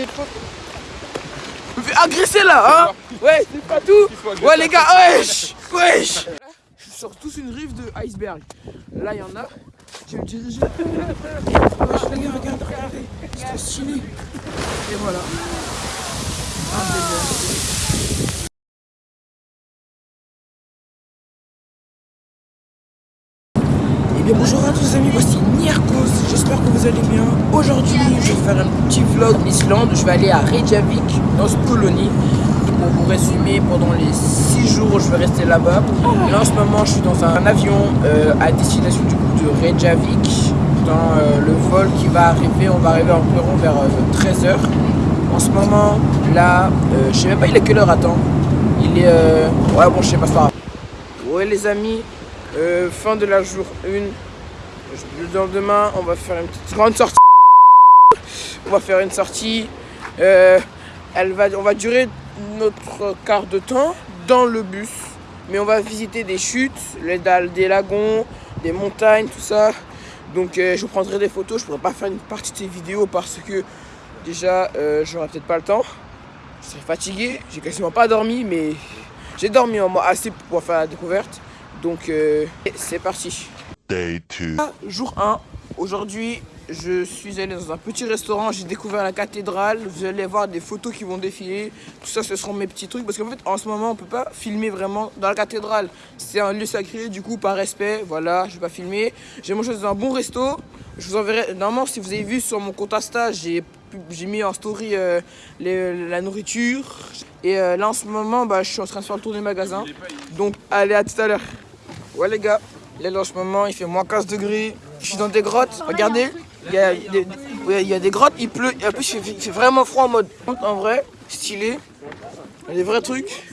les potes. me fais agresser là, hein Ouais, c'est pas tout Ouais les gars, wesh Wesh Je sors tous une rive de iceberg. Là, il y en a. Je vais me diriger. Regardez, regardez. C'est trop stylé. Et voilà. Désert. Eh bien bonjour à tous les amis, voici allez bien. Aujourd'hui je vais faire un petit vlog d'Islande, je vais aller à Reykjavik, dans ce colonie. Pour vous résumer, pendant les 6 jours je vais rester là-bas. Là en ce moment je suis dans un avion euh, à destination du coup de Reykjavik. Dans euh, le vol qui va arriver, on va arriver environ vers 13h. En ce moment là, euh, je sais même pas il est quelle heure? Attends. Il est... Ouais bon je sais pas, grave. Ouais les amis, euh, fin de la jour 1. Le lendemain, on va faire une petite grande sortie. On va faire une sortie. Euh, elle va, on va durer notre quart de temps dans le bus. Mais on va visiter des chutes, les dalles, des lagons, des montagnes, tout ça. Donc euh, je vous prendrai des photos. Je pourrais pas faire une partie de ces vidéos parce que déjà, euh, j'aurai peut-être pas le temps. Je serai fatigué. J'ai quasiment pas dormi, mais j'ai dormi en moi assez pour pouvoir faire la découverte. Donc euh, c'est parti. Day 2. Ah, Jour 1. Aujourd'hui, je suis allé dans un petit restaurant. J'ai découvert la cathédrale. Vous allez voir des photos qui vont défiler. Tout ça, ce seront mes petits trucs. Parce qu'en fait, en ce moment, on peut pas filmer vraiment dans la cathédrale. C'est un lieu sacré. Du coup, par respect, voilà, je vais pas filmer. J'ai mangé dans un bon resto. Je vous enverrai. Normalement, si vous avez vu sur mon compte Insta, j'ai mis en story euh, la nourriture. Et euh, là, en ce moment, bah, je suis en train de faire le tour des magasins. Donc, allez, à tout à l'heure. Ouais les gars, là en ce moment il fait moins 15 degrés. Je suis dans des grottes, regardez. Il y a des, grottes, il pleut. Et en plus il fait, vraiment froid en mode. En vrai, stylé. Il y a des vrais trucs.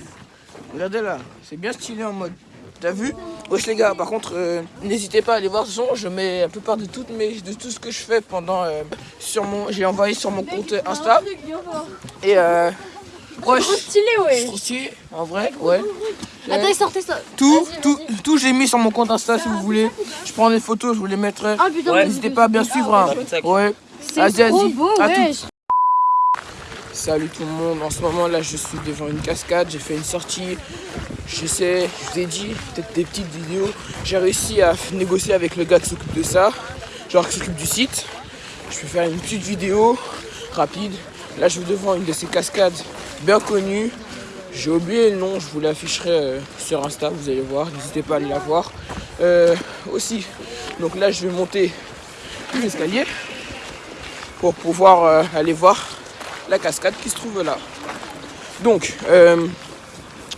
Regardez là, c'est bien stylé en mode. T'as vu? Wesh les gars, par contre, euh, n'hésitez pas à aller voir. Je mets la plupart de, toutes mes, de tout ce que je fais pendant. euh, sur mon, J'ai envoyé sur mon compte Insta. Et euh. Ouais, Trop stylé, c'est ouais. trop stylé, en vrai, ouais. Attends, sortez ça. Tout, tout, tout j'ai mis sur mon compte Insta si vous voulez. Je prends des photos, je vous les mettrai. Ah putain, N'hésitez pas à bien suivre. hein. Ouais. c'est Vas-y, trop vas-y. beau, wesh. Salut tout le monde. En ce moment là, je suis devant une cascade. J'ai fait une sortie. J'essaie, je vous ai dit, peut-être des petites vidéos. J'ai réussi à négocier avec le gars qui s'occupe de ça, genre qui s'occupe du site. Je vais faire une petite vidéo rapide. Là, je suis devant une de ces cascades bien connues. J'ai oublié le nom, je vous l'afficherai euh, sur Insta, vous allez voir. N'hésitez pas à aller la voir. Euh, aussi, donc là, je vais monter l'escalier pour pouvoir euh, aller voir la cascade qui se trouve là. Donc,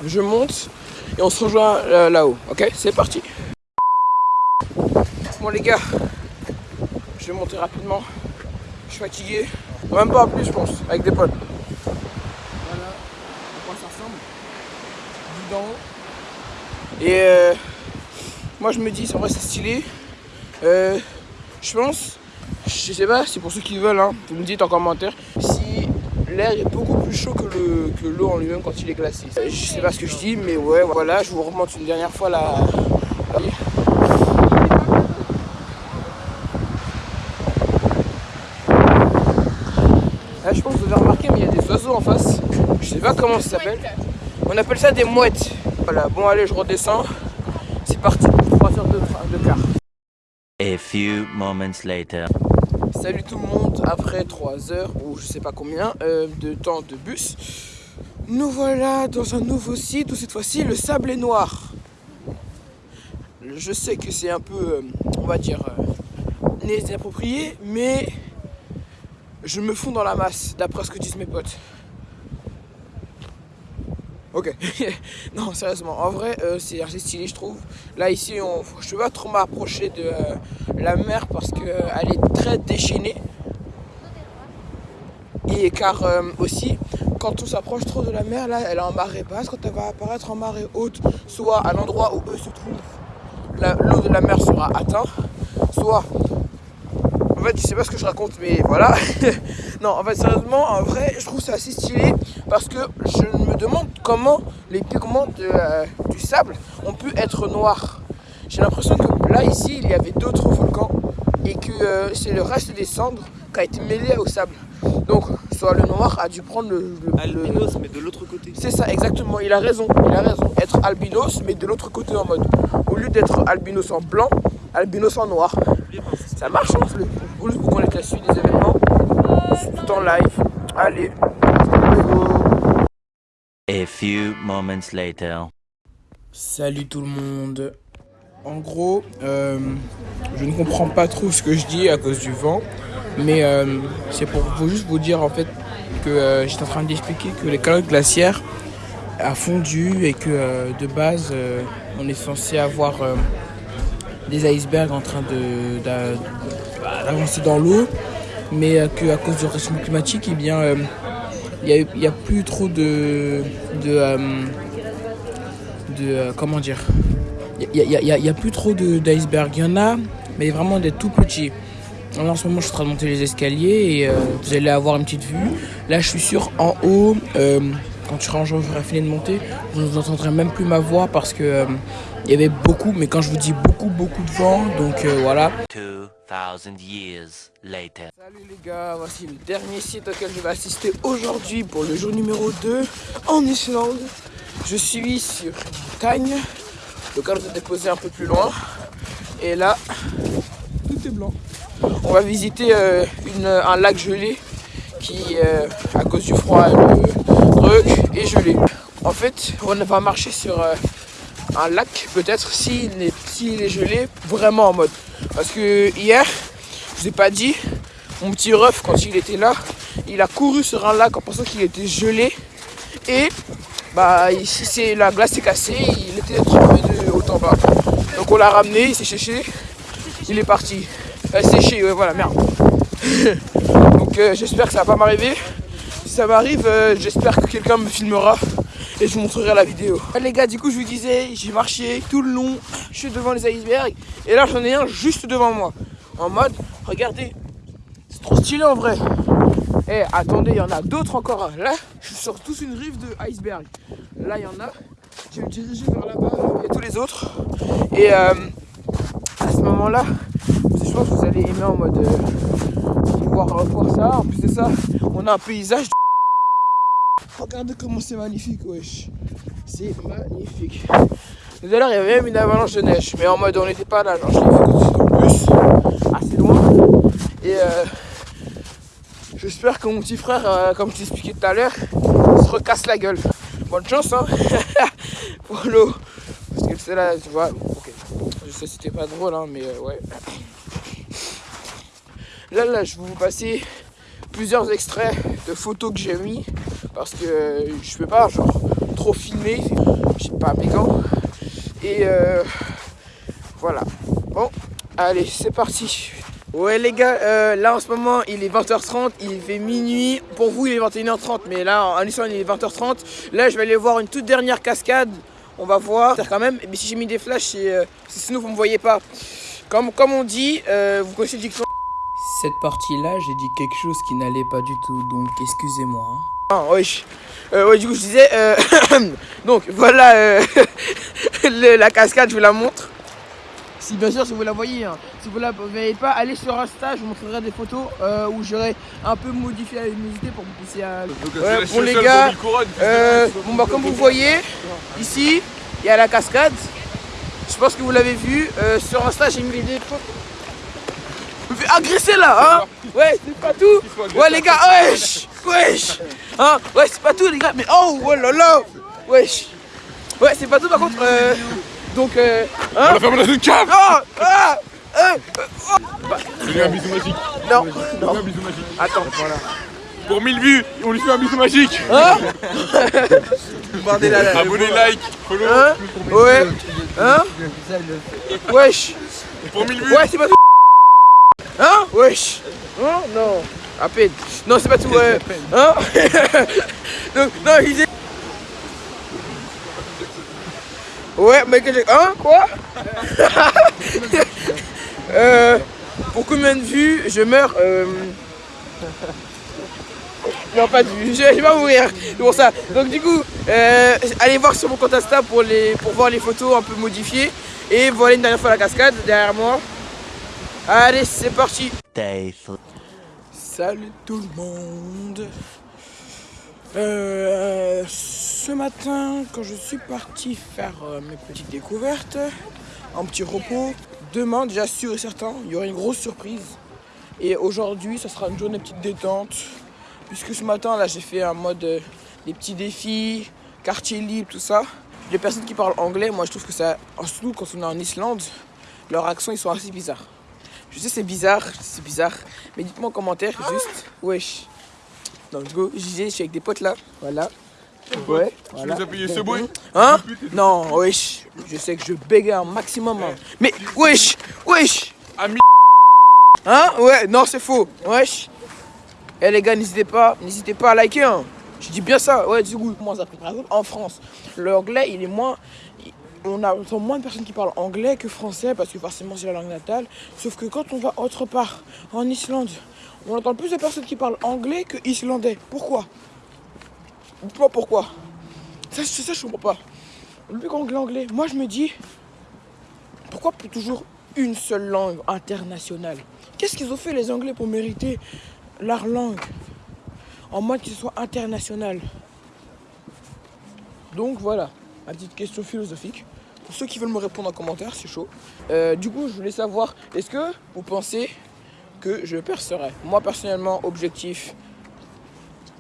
je monte et on se rejoint là-haut. Ok, c'est parti. Bon les gars, je vais monter rapidement. Je suis fatigué. Même pas en plus, je pense, avec des potes. Voilà à quoi ça ressemble. Vue d'en haut. Et euh, moi je me dis, en vrai c'est stylé. Euh, je pense, je sais pas, c'est pour ceux qui veulent, hein, vous me dites en commentaire si l'air est beaucoup plus chaud que le que l'eau en lui-même quand il est glacé. Euh, Je sais pas ce que je dis, mais ouais, voilà, je vous remonte une dernière fois la. Là, je pense que vous avez remarqué, mais il y a des oiseaux en face. Je sais pas comment ça s'appelle. On appelle ça des mouettes. Voilà, bon, allez, je redescends. C'est parti pour 3 heures de, de quart. A few moments later. Salut tout le monde, après 3 heures ou je sais pas combien euh, de temps de bus, nous voilà dans un nouveau site où cette fois-ci le sable est noir. Je sais que c'est un peu, euh, on va dire, euh, inapproprié, mais je me fonds dans la masse d'après ce que disent mes potes. Ok. non, sérieusement, en vrai, euh, c'est assez stylé, je trouve. Là, ici, je peux pas trop m'approcher de euh, la mer parce qu'elle est très déchaînée. Et car euh, aussi, quand on s'approche trop de la mer, là, elle est en marée basse. Quand elle va apparaître en marée haute, soit à l'endroit où eux se trouvent, l'eau de la mer sera atteinte, soit fait, je sais pas ce que je raconte, mais voilà. non, en fait, sérieusement, en vrai, je trouve ça assez stylé parce que je me demande comment les pigments de, euh, du sable ont pu être noirs. J'ai l'impression que là, ici, il y avait d'autres volcans et que euh, c'est le reste des cendres qui a été mêlé au sable. Donc, soit le noir a dû prendre le. le- Albinos, mais de l'autre côté. C'est ça, exactement. Il a raison. Il a raison. Être albinos, mais de l'autre côté en mode. Au lieu d'être albinos en blanc, albinos en noir. Ça marche, hein, le- Vous vous connaissez la suite des événements. Tout en live. Allez. A few moments later. Salut tout le monde. En gros, euh, je ne comprends pas trop ce que je dis à cause du vent, mais euh, c'est pour vous juste vous dire en fait que euh, j'étais en train d'expliquer que les calottes glaciaires a fondu et que euh, de base euh, on est censé avoir euh, des icebergs en train de d'a- bah, d'avancer dans l'eau, mais euh, qu'à cause du réchauffement climatique, eh bien euh, il y, a, plus trop de de euh, de comment dire? Il y a, y a- plus trop de- d'iceberg il y en a mais vraiment des tout petits. En ce moment je suis en train de monter les escaliers et vous allez avoir une petite vue. Là je suis sûr en haut quand tu ranges j'aurai fini de monter vous n'entendrez même plus ma voix parce que il y avait beaucoup mais quand je vous dis beaucoup beaucoup de vent donc euh, voilà 2000 years later. Salut les gars, voici le dernier site auquel je vais assister aujourd'hui pour le jour numéro 2 en Islande. Je suis sur une montagne, le cadre est déposé un peu plus loin. Et là, tout est blanc. On va visiter euh, une- un lac gelé qui, euh, à cause du froid, le truc est gelé. En fait, on va marcher sur euh, un lac, peut-être, s'il est, s'il est gelé, vraiment en mode. Parce que hier, je vous ai pas dit, mon petit ref, quand il était là, il a couru sur un lac en pensant qu'il était gelé. Et bah, ici, c'est la glace s'est cassée, il était trempé de haut en bas. Donc on l'a ramené, il s'est séché, il est parti. Euh, séché, ouais, voilà, merde. Donc euh, j'espère que ça va pas m'arriver. Si ça m'arrive, euh, j'espère que quelqu'un me filmera et je vous montrerai la vidéo. Les gars, du coup, je vous disais, j'ai marché tout le long, je suis devant les icebergs et là j'en ai un juste devant moi. En mode, regardez, c'est trop stylé en vrai. Eh, attendez, il y en a d'autres encore. Là, je suis sur tous une rive de iceberg. Là, il y en a. Je vais me diriger vers là-bas et tous les autres. Et euh, à ce moment-là, je pense que vous allez aimer en mode euh, voir ça. En plus de ça, on a un paysage. De- Regardez comment c'est magnifique, wesh. C'est magnifique. Tout il y avait même une avalanche de neige. Mais en mode, on n'était pas là. Genre, je l'ai vu dans le bus, assez loin. Et euh, j'espère que mon petit frère, euh, comme je t'expliquais tout à l'heure, se recasse la gueule. Bonne chance, hein, pour l'eau. Parce que c'est là, tu vois. Ok. Je sais, c'était pas drôle, hein, mais euh, ouais. Là, là, je vais vous passer plusieurs extraits de photos que j'ai mis parce que je peux pas genre trop filmer, j'ai pas mes gants. Et euh, voilà. Bon, allez, c'est parti. Ouais les gars, euh, là en ce moment il est 20h30, il fait minuit. Pour vous il est 21h30, mais là en Islande il est 20h30. Là je vais aller voir une toute dernière cascade. On va voir quand même. Mais si j'ai mis des flashs, c'est euh, sinon vous me voyez pas. Comme, comme on dit, euh, vous connaissez le dicton cette partie-là, j'ai dit quelque chose qui n'allait pas du tout, donc excusez-moi. Ah, oui. Euh, ouais, du coup, je disais. euh, donc, voilà euh, le- la cascade, je vous la montre. Si bien sûr, si vous la voyez, hein. si vous la voyez pas, allez sur Insta, je vous montrerai des photos euh, où j'aurai un peu modifié la luminosité pour que vous puissiez. euh, Ouais, pour les gars, euh, bon bah comme vous voyez, ici, il y a la cascade. Je pense que vous l'avez vu. Euh, sur Insta, j'ai mis des photos. Je me fais agresser là, hein Ouais, c'est pas tout Ouais les gars, wesh Wesh Hein Ouais, c'est pas tout les gars, mais oh, oh là là Wesh Ouais, c'est pas tout par contre, euh, donc, euh, hein On a fait dans une cave Ah Ah euh, Je lui un bisou magique. Non, non, un bisou magique. attends, voilà. Pour 1000 vues, on lui fait un bisou magique. Hein. Abonnez, like, follow. Hein Ouais Hein Wesh Pour 1000 vues. Ouais, c'est pas tout. Hein Wesh. Hein Non. À peine. Non, c'est pas tout. Ouais. Hein Donc, non, il disait. Ouais, mais que j'ai. Hein Quoi euh, Pour combien de vues je meurs euh... Non, pas de vues. Je je vais pas mourir. C'est pour ça. Donc, du coup, euh, allez voir sur mon compte Insta pour, les, pour voir les photos un peu modifiées. Et voilà une dernière fois la cascade derrière moi. Allez, c'est parti. Salut tout le monde. Euh, ce matin, quand je suis parti faire euh, mes petites découvertes, un petit repos, demain, déjà sûr et certain, il y aura une grosse surprise. Et aujourd'hui, ça sera une journée petite détente. Puisque ce matin, là, j'ai fait un mode euh, des petits défis, quartier libre, tout ça. Les personnes qui parlent anglais, moi, je trouve que ça, surtout quand on est en Islande, leurs accents, ils sont assez bizarres. Je sais, c'est bizarre, c'est bizarre. Mais dites-moi en commentaire, juste, wesh. Donc, go, je disais, je suis avec des potes là, voilà. Ouais, voilà. nous as payé ce bruit Hein? Non, wesh. Je sais que je bégaye un maximum. hein. Mais, wesh, wesh. Ami. Hein? Ouais, non, c'est faux. Wesh. Eh les gars, n'hésitez pas, n'hésitez pas à liker. Hein. Je dis bien ça. Ouais, du coup, moi, ça fait par exemple en France. L'anglais, il est moins. On a on entend moins de personnes qui parlent anglais que français parce que forcément c'est la langue natale. Sauf que quand on va autre part, en Islande, on entend plus de personnes qui parlent anglais que islandais. Pourquoi? Dites-moi pourquoi. Ça, ça, je comprends pas. Le plus anglais, anglais. Moi, je me dis, pourquoi pour toujours une seule langue internationale? Qu'est-ce qu'ils ont fait les Anglais pour mériter leur langue? En mode qu'il soit international Donc voilà, petite question philosophique. Pour ceux qui veulent me répondre en commentaire, c'est chaud. Euh, du coup, je voulais savoir, est-ce que vous pensez que je percerai Moi, personnellement, objectif,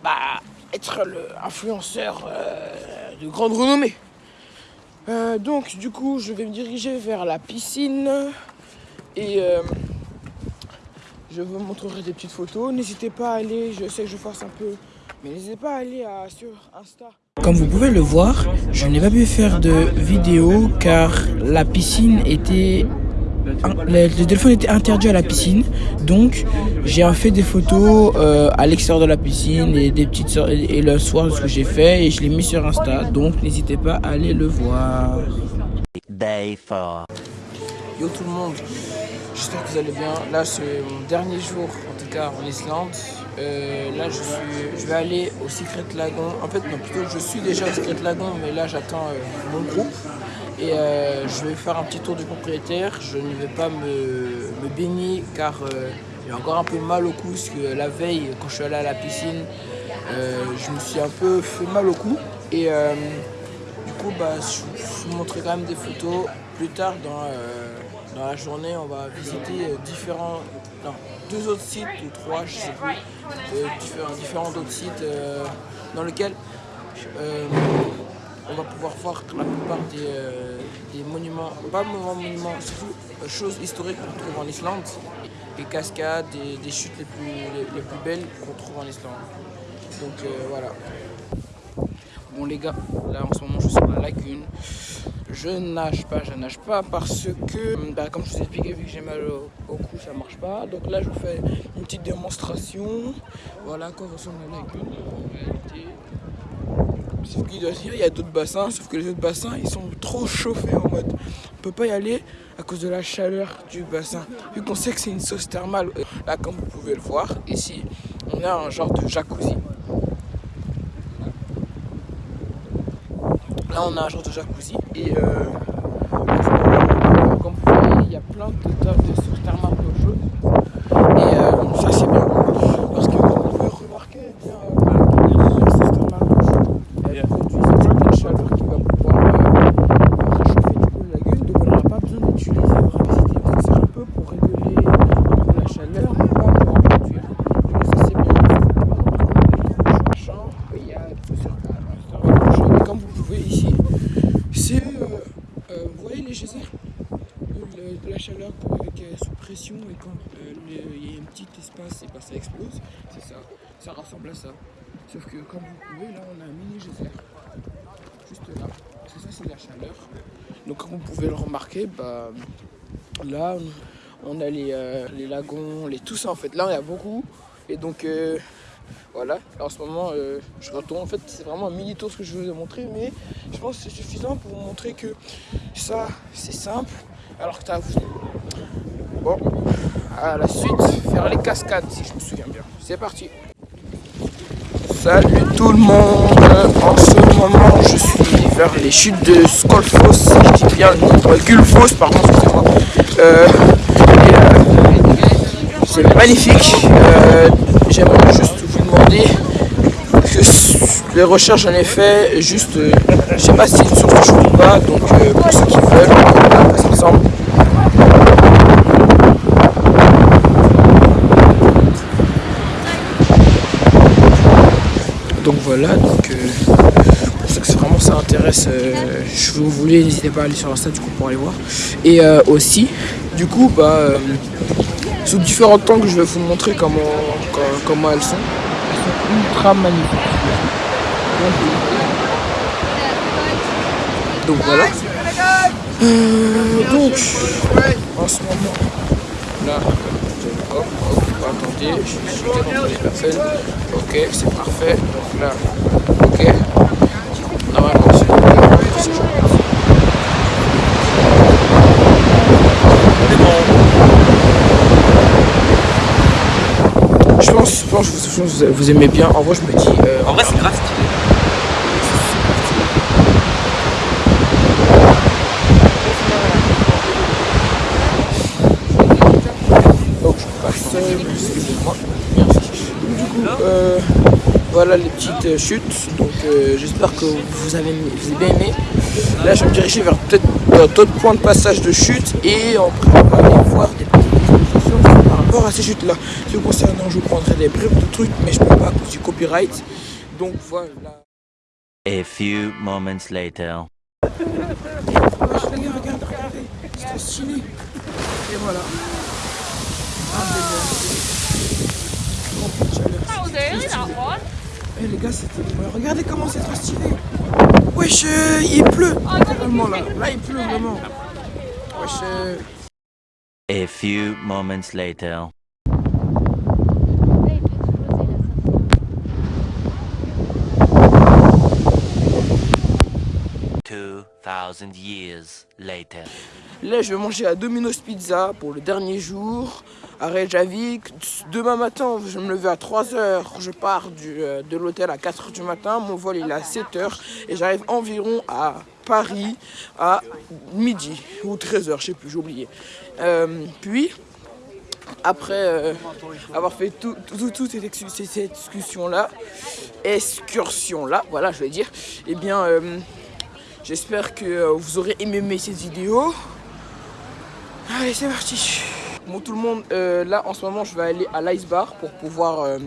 bah, être l'influenceur de grande renommée? Euh, donc, du coup, je vais me diriger vers la piscine et euh, je vous montrerai des petites photos. N'hésitez pas à aller, je sais que je force un peu, mais n'hésitez pas à aller sur Insta. Comme vous pouvez le voir, je n'ai pas pu faire de vidéo car la piscine était. Le, téléphone était interdit à la piscine, donc j'ai fait des photos euh, à l'extérieur de la piscine et des petites et le soir ce que j'ai fait et je l'ai mis sur Insta, donc n'hésitez pas à aller le voir. Day 4. Yo tout le monde, j'espère que vous allez bien. Là c'est mon dernier jour en tout cas en Islande. Euh, là je suis, je vais aller au Secret Lagoon. En fait non plutôt je suis déjà au Secret Lagoon mais là j'attends euh, mon groupe. Et euh, je vais faire un petit tour du propriétaire. Je ne vais pas me, baigner car j'ai encore un peu mal au cou parce que la veille quand je suis allé à la piscine je me suis un peu fait mal au cou. Et du coup, bah, je, je vous montrerai quand même des photos. Plus tard dans, dans la journée, on va visiter différents, non, deux autres sites ou trois, je sais plus, différents, autres sites euh, dans lesquels euh, on va pouvoir voir la plupart des, euh, des monuments, pas monuments, monuments, surtout choses historiques qu'on trouve en Islande, les cascades, des, des chutes les plus, les, plus belles qu'on trouve en Islande. Donc voilà. Bon les gars, là en ce moment je suis sur la lagune. Je nage pas, je nage pas parce que, bah, comme je vous ai expliqué, vu que j'ai mal au, cou, ça marche pas. Donc là je vous fais une petite démonstration. Voilà quoi ressemble la lagune en réalité. Sauf qu'il doit dire, il y a d'autres bassins, sauf que les autres bassins ils sont trop chauffés en mode. On peut pas y aller à cause de la chaleur du bassin. Vu qu'on sait que c'est une sauce thermale. euh, Là comme vous pouvez le voir, ici on a un genre de jacuzzi. Là, on a un genre de jacuzzi. Et euh, comme vous voyez, il y a plein de tables de sources thermales d'eau chaude. Et euh, ça, c'est bien. Parce que, comme vous pouvez remarquer, eh bien, euh, la source thermale d'eau chaude, elle produit une certaine chaleur qui va pouvoir euh, réchauffer du coup la lagune. Donc, on n'aura pas besoin d'utiliser l'électricité. Ça sert un peu pour réguler un peu la chaleur, mais pas pour en produire. Donc, ça, c'est bien. Machin, Il y a plusieurs thermales d'eau chaude. Et comme vous pouvez ici, c'est, euh, euh, vous voyez les geysers Le- de la chaleur pour- qui est sous pression et quand euh, le- il y a un petit espace et ben, ça explose, c'est ça, ça ça. Sauf que comme vous pouvez, là on a un mini geyser, juste là, parce ça c'est la chaleur. Donc comme vous pouvez le remarquer, bah, là on, a les, euh, lagons, les, tout ça en fait, là il y a beaucoup. Et donc euh, voilà, Là, en ce moment euh, je retourne, en fait c'est vraiment un mini tour ce que je vous ai montré, mais je pense que c'est suffisant pour vous montrer que ça c'est simple, alors que t'as Bon, à la suite, faire les cascades si je me souviens bien. C'est parti. Salut tout le monde. En ce moment, je suis vers les chutes de Skolfoss, si je dis bien le. Euh, Gullfoss, pardon, excusez-moi. Euh, euh, C'est magnifique. Euh, J'aimerais juste vous demander que les recherches ai fait juste, je sais pas si c'est sur Facebook ou pas, donc pour ceux qui veulent, on va passer ensemble. Donc voilà, donc euh, pour ceux que vraiment ça intéresse, euh, je vous voulais, n'hésitez pas à aller sur Insta du coup pour aller voir. Et euh, aussi, du coup, bah, euh, sous différents temps que je vais vous montrer comment, co- comment elles sont. Elles sont ultra magnifiques. Donc voilà. Euh, donc, en ce moment, là, hop, hop, attendez, je suis des personnes. Ok, c'est parfait. Donc là, ok. Genre. Je pense, je pense que vous, je pense que vous- vous aimez bien. En vrai, je me dis. euh, En vrai, c'est grave stylé. Donc je passe, euh, excusez-moi. Merci. Du coup, euh, voilà les petites euh, chutes. Donc euh, j'espère que vous avez, vous avez bien aimé. Là je vais me diriger vers peut-être euh, d'autres points de passage de chute et après on va aller voir des petites explications par rapport à ces chutes là. Ce concernant, je vous prendrai des bribes de trucs, mais je peux pas à cause du copyright. Donc voilà. A few moments later. Regardez, regardez. C'est trop stylé. Et voilà. Early, that one. Eh les gars, c'était. Regardez comment c'est trop stylé. Wesh, euh, il pleut. Littéralement là. Là, il pleut vraiment. Wesh, euh, A few moments later. Years later. Là, je vais manger à Domino's Pizza pour le dernier jour à Reykjavik. Demain matin, je me lever à 3h. Je pars euh, de l'hôtel à 4h du matin. Mon vol est à 7h et j'arrive environ à Paris à midi ou 13h, je sais plus, j'ai oublié. Euh, puis, après euh, avoir fait tout, tout- tout- toute cette, excu- cette- cette excursion-là, excursion-là, voilà, je vais dire, eh bien, j'espère que euh, vous aurez aimé cette vidéo. Allez, c'est parti. Bon, tout le monde, euh, là, en ce moment, je vais aller à l'Ice Bar pour pouvoir euh,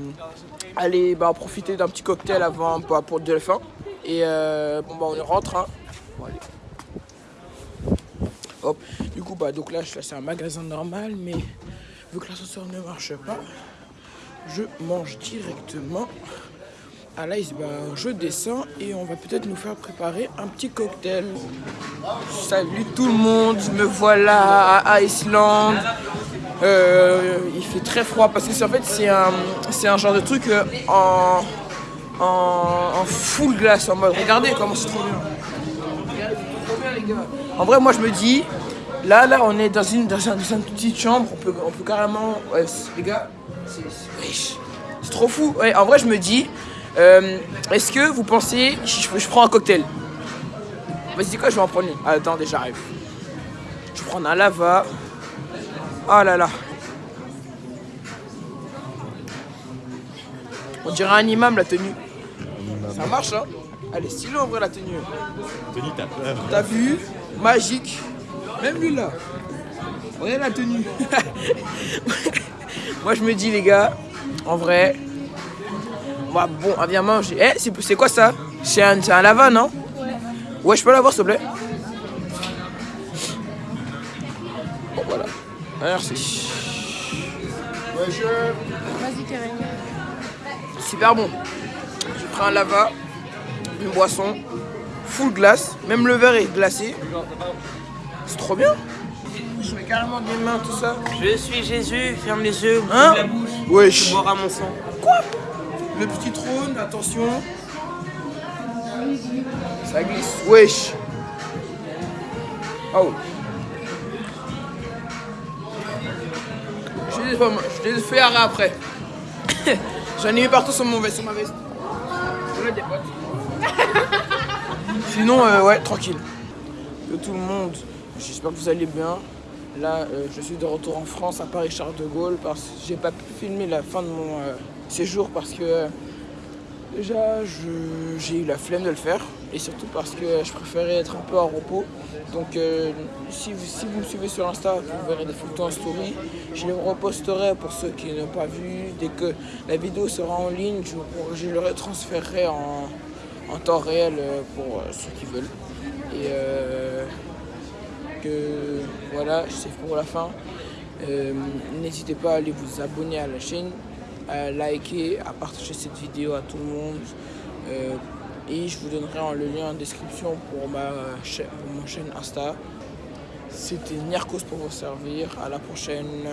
aller bah, profiter d'un petit cocktail avant bah, pour de la fin. Et bon, bah, on rentre. Hein. Bon, allez. Hop. Du coup, bah, donc là, je- c'est un magasin normal, mais vu que l'ascenseur ne marche pas, je mange directement à l'Ice Bar. Je descends et on va peut-être nous faire préparer un petit cocktail. Salut tout le monde, me voilà à Iceland. Euh, il fait très froid parce que en fait c'est un, un genre de truc euh, en, en, full glace en mode regardez comment c'est trop bien. En vrai moi je me dis là là on est dans une, dans un- dans une petite chambre on peut, on peut carrément les gars c'est trop fou. En vrai je me dis euh, est-ce que vous pensez je, je prends un cocktail Vas-y, quoi, je vais en prendre une. Ah, attendez, j'arrive. Je vais prendre un lava. Oh là là. On dirait un imam la tenue. Ça marche, hein Elle est stylée en vrai la tenue. Denis, t'as peur. T'as vu Magique. Même lui là. Regardez la tenue. Moi je me dis les gars, en vrai. Moi bon, on vient manger. Eh, c'est quoi ça? C'est un, c'est un lava, non? Ouais, je peux l'avoir s'il te plaît? Bon voilà. Merci. Vas-y, Kevin. Super bon. J'ai pris un lava, une boisson, full glace, même le verre est glacé. C'est trop bien. Je mets carrément des mains, tout ça. Je suis Jésus, ferme les yeux, ouvre Hein la bouche, Wesh. tu boiras mon sang. Le petit trône, attention. Ça glisse. Wesh. Oh. Je les je les ai fait arrêt après. J'en ai mis partout sur mon veste, sur ma veste. Sinon, euh, ouais, tranquille. Que tout le monde, j'espère que vous allez bien. Là, euh, je suis de retour en France à Paris Charles de Gaulle parce que j'ai pas pu filmer la fin de mon euh, séjour parce que déjà j'ai eu la flemme de le faire et surtout parce que je préférais être un peu en repos. Donc euh, si, vous, si vous me suivez sur Insta, vous verrez des photos en story. Je les reposterai pour ceux qui n'ont pas vu. Dès que la vidéo sera en ligne, je, je le retransférerai en, en temps réel euh, pour euh, ceux qui veulent. Et que voilà, c'est pour la fin. N'hésitez pas à aller vous abonner à la chaîne, à liker, à partager cette vidéo à tout le monde. Euh, et je vous donnerai le lien en description pour ma, pour chaîne Insta. C'était Niarkos pour vous servir. À la prochaine.